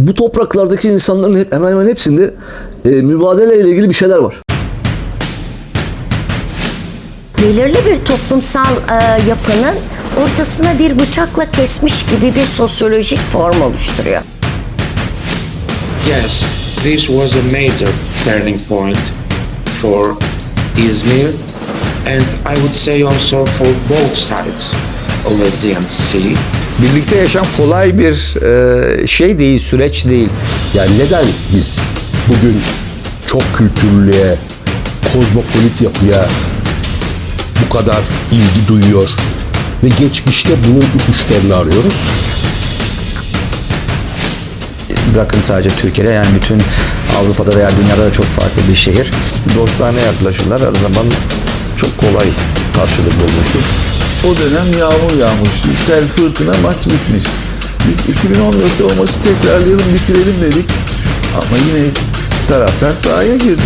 Bu topraklardaki insanların hep, hemen hemen hepsinde e, mübadele ile ilgili bir şeyler var. belirli bir toplumsal e, yapının ortasına bir bıçakla kesmiş gibi bir sosyolojik form oluşturuyor. Yes, this was a major turning point for Izmir and I would say also for both sides. Birlikte yaşam kolay bir e, şey değil, süreç değil. Yani neden biz bugün çok kültürlüğe, kozmopolit yapıya bu kadar ilgi duyuyor ve geçmişte bunun ipuçlarını arıyoruz? Bırakın sadece Türkiye'de yani bütün Avrupa'da veya dünyada da çok farklı bir şehir. Dostane yaklaşırlar her zaman çok kolay karşılık bulmuştur. O dönem yağmur yağmıştı. Sel fırtına maç bitmiş. Biz 2014'te o maçı tekrarlayalım bitirelim dedik. Ama yine taraftar sahaya girdi.